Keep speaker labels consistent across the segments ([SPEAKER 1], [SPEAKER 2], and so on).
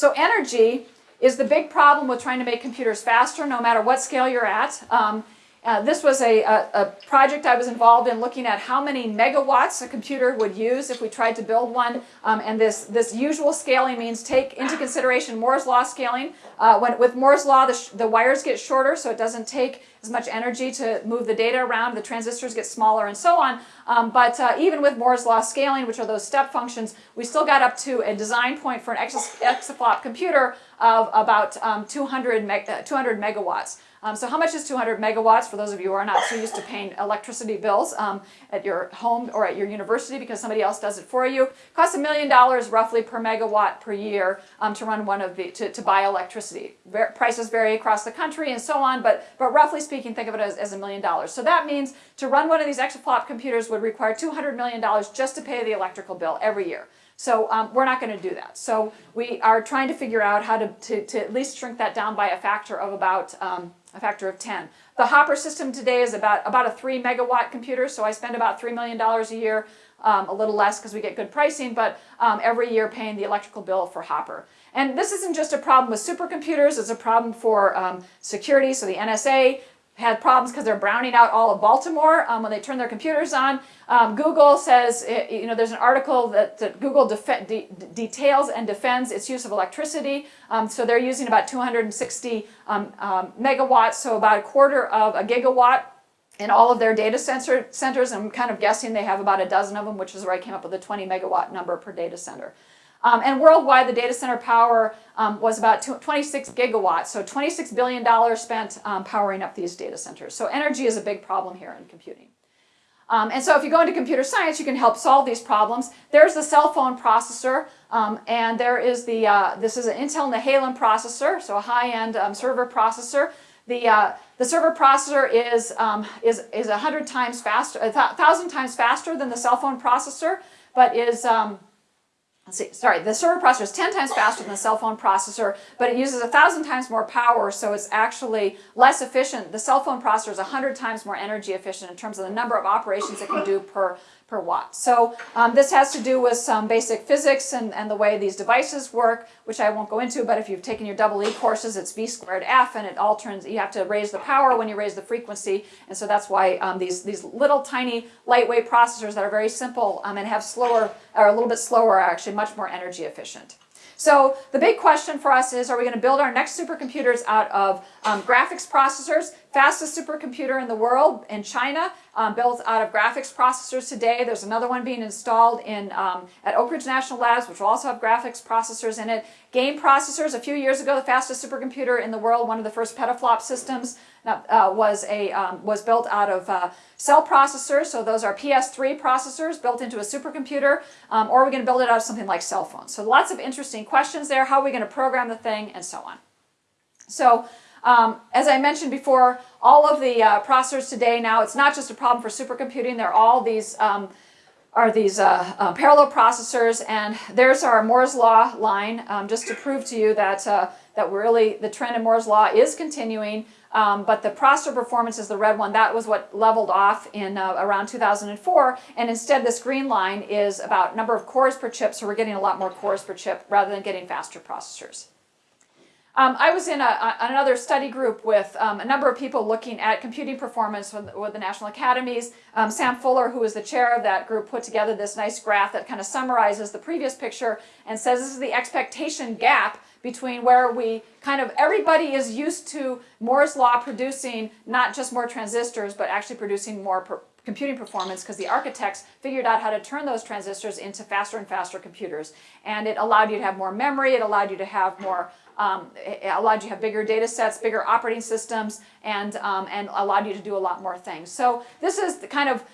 [SPEAKER 1] So energy is the big problem with trying to make computers faster, no matter what scale you're at. Um, uh, this was a, a, a, project I was involved in looking at how many megawatts a computer would use if we tried to build one. Um, and this, this usual scaling means take into consideration Moore's law scaling. Uh, when, with Moore's law, the, the wires get shorter, so it doesn't take as much energy to move the data around. The transistors get smaller and so on. Um, but uh, even with Moore's law scaling, which are those step functions, we still got up to a design point for an exaflop computer of about um, 200, meg uh, 200 megawatts. Um, so how much is 200 megawatts for those of you who are not so used to paying electricity bills um, at your home or at your university because somebody else does it for you? Costs a million dollars roughly per megawatt per year um, to run one of the, to, to buy electricity. Ver prices vary across the country and so on, but, but roughly speaking, think of it as, a million dollars. So that means to run one of these exaflop computers would require $200 million just to pay the electrical bill every year. So um, we're not going to do that. So we are trying to figure out how to, to, to, at least shrink that down by a factor of about um, a factor of 10. The Hopper system today is about, about a 3 megawatt computer, so I spend about $3 million a year, um, a little less because we get good pricing, but um, every year paying the electrical bill for Hopper. And this isn't just a problem with supercomputers, it's a problem for um, security, so the NSA had problems because they're browning out all of Baltimore um, when they turn their computers on. Um, Google says, eh, you know, there's an article that, that Google de details and defends its use of electricity. Um, so they're using about 260 um, um, megawatts, so about a quarter of a gigawatt in all of their data center centers. I'm kind of guessing they have about a dozen of them, which is where I came up with the 20 megawatt number per data center. Um, and worldwide, the data center power um, was about 26 gigawatts, so $26 billion spent um, powering up these data centers. So energy is a big problem here in computing. Um, and so if you go into computer science, you can help solve these problems. There's the cell phone processor, um, and there is the, uh, this is an Intel Nehalem processor, so a high-end um, server processor. The, uh, the server processor is, is, is 100 times faster, 1,000 times faster than the cell phone processor, but is see, sorry, the server processor is 10 times faster than the cell phone processor, but it uses 1,000 times more power, so it's actually less efficient. The cell phone processor is 100 times more energy efficient in terms of the number of operations it can do per per watt. So um, this has to do with some basic physics and, and the way these devices work, which I won't go into, but if you've taken your double E courses, it's V squared F, and it all turns, you have to raise the power when you raise the frequency, and so that's why um, these, these little tiny lightweight processors that are very simple um, and have slower, or a little bit slower, actually much more energy efficient. So the big question for us is, are we going to build our next supercomputers out of um, graphics processors? Fastest supercomputer in the world in China, um, built out of graphics processors today. There's another one being installed in um, at Oak Ridge National Labs, which will also have graphics processors in it. Game processors, a few years ago, the fastest supercomputer in the world, one of the first petaflop systems, uh, was, a, um, was built out of uh, cell processors, so those are PS3 processors built into a supercomputer, um, or are we going to build it out of something like cell phones? So lots of interesting questions there. How are we going to program the thing, and so on. So um, as I mentioned before, all of the uh, processors today now, it's not just a problem for supercomputing, they're all these um, are these uh, uh, parallel processors, and there's our Moore's Law line, um, just to prove to you that, uh, that really the trend in Moore's Law is continuing. Um, but the processor performance is the red one. That was what leveled off in uh, around 2004. And instead, this green line is about number of cores per chip. So we're getting a lot more cores per chip rather than getting faster processors. Um, I was in a, a, another study group with um, a number of people looking at computing performance with, with the National Academies. Um, Sam Fuller, who is the chair of that group, put together this nice graph that kind of summarizes the previous picture and says this is the expectation gap between where we kind of, everybody is used to Moore's law producing not just more transistors, but actually producing more per computing performance because the architects figured out how to turn those transistors into faster and faster computers. And it allowed you to have more memory, it allowed you to have more, um, allowed you to have bigger data sets, bigger operating systems, and, um, and allowed you to do a lot more things. So this is the kind of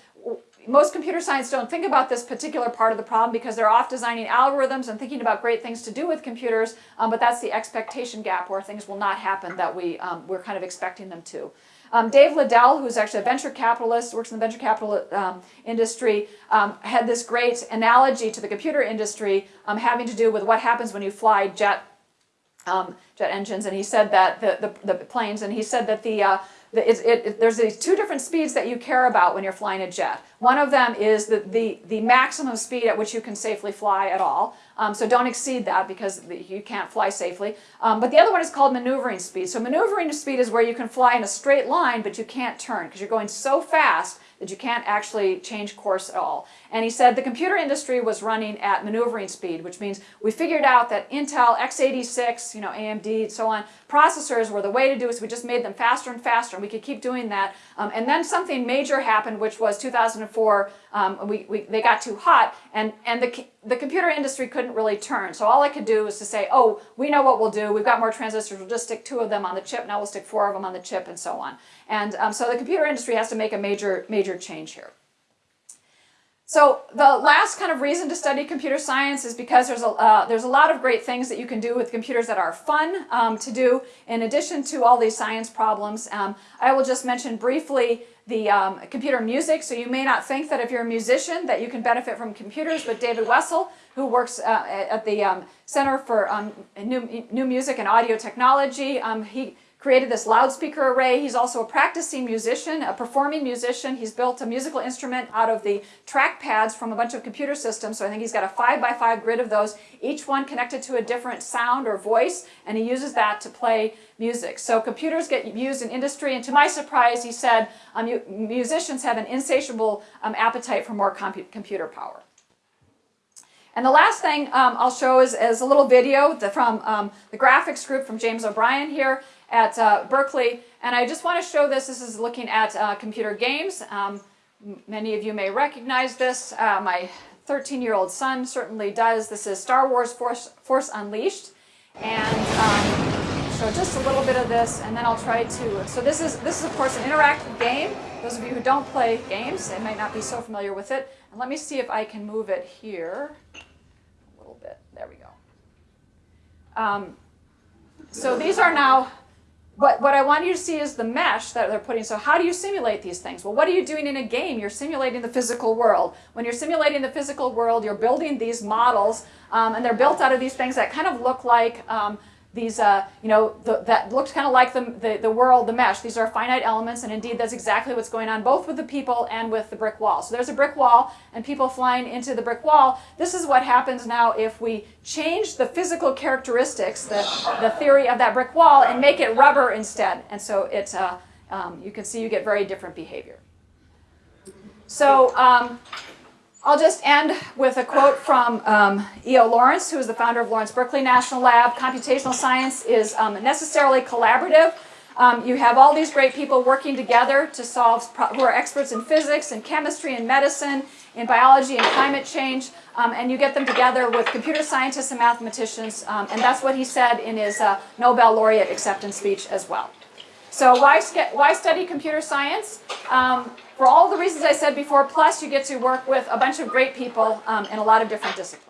[SPEAKER 1] most computer science don't think about this particular part of the problem because they're off designing algorithms and thinking about great things to do with computers, um, but that's the expectation gap where things will not happen that we, um, we're kind of expecting them to. Um, Dave Liddle, who's actually a venture capitalist, works in the venture capital um, industry, um, had this great analogy to the computer industry um, having to do with what happens when you fly jet jet engines, and he said that the, the, the planes, and he said that the uh, it, it, there's these two different speeds that you care about when you're flying a jet. One of them is the, the, the maximum speed at which you can safely fly at all. Um, so don't exceed that because you can't fly safely. Um, but the other one is called maneuvering speed. So maneuvering speed is where you can fly in a straight line, but you can't turn because you're going so fast that you can't actually change course at all. And he said the computer industry was running at maneuvering speed, which means we figured out that Intel x86, you know, AMD, and so on, processors were the way to do it, so we just made them faster and faster, and we could keep doing that. Um, and then something major happened, which was 2004, um, we, we, they got too hot, and, and the, the computer industry couldn't really turn. So all I could do was to say, oh, we know what we'll do, we've got more transistors, we'll just stick two of them on the chip, now we'll stick four of them on the chip, and so on. And um, so the computer industry has to make a major, major change here. So the last kind of reason to study computer science is because there's a, uh, there's a lot of great things that you can do with computers that are fun um, to do in addition to all these science problems. Um, I will just mention briefly the um, computer music. So you may not think that if you're a musician that you can benefit from computers, but David Wessel, who works uh, at the um, Center for um, New, New Music and Audio Technology, um, he created this loudspeaker array. He's also a practicing musician, a performing musician. He's built a musical instrument out of the track pads from a bunch of computer systems. So I think he's got a five by five grid of those, each one connected to a different sound or voice, and he uses that to play music. So computers get used in industry, and to my surprise, he said um, musicians have an insatiable um, appetite for more compu computer power. And the last thing um, I'll show is, is, a little video from um, the graphics group from James O'Brien here at uh, Berkeley. And I just want to show this. This is looking at uh, computer games. Um, many of you may recognize this. Uh, my 13-year-old son certainly does. This is Star Wars Force, Force Unleashed. And um, show just a little bit of this, and then I'll try to... So this is, this is, of course, an interactive game. Those of you who don't play games, they might not be so familiar with it. And let me see if I can move it here little bit. There we go. Um, so these are now what, what I want you to see is the mesh that they're putting. So how do you simulate these things? Well, what are you doing in a game? You're simulating the physical world. When you're simulating the physical world, you're building these models, um, and they're built out of these things that kind of look like um, these, uh, you know, the, that looks kind of like the, the, the, world, the mesh. These are finite elements, and indeed that's exactly what's going on both with the people and with the brick wall. So there's a brick wall, and people flying into the brick wall. This is what happens now if we change the physical characteristics, the, the theory of that brick wall, and make it rubber instead. And so it, uh, um, you can see you get very different behavior. So um, I'll just end with a quote from um, E.O. Lawrence, who is the founder of Lawrence Berkeley National Lab. Computational science is um, necessarily collaborative. Um, you have all these great people working together to solve, who are experts in physics and chemistry and medicine, in biology and climate change, um, and you get them together with computer scientists and mathematicians, um, and that's what he said in his uh, Nobel laureate acceptance speech as well. So why, why study computer science? Um, for all the reasons I said before, plus you get to work with a bunch of great people um, in a lot of different disciplines.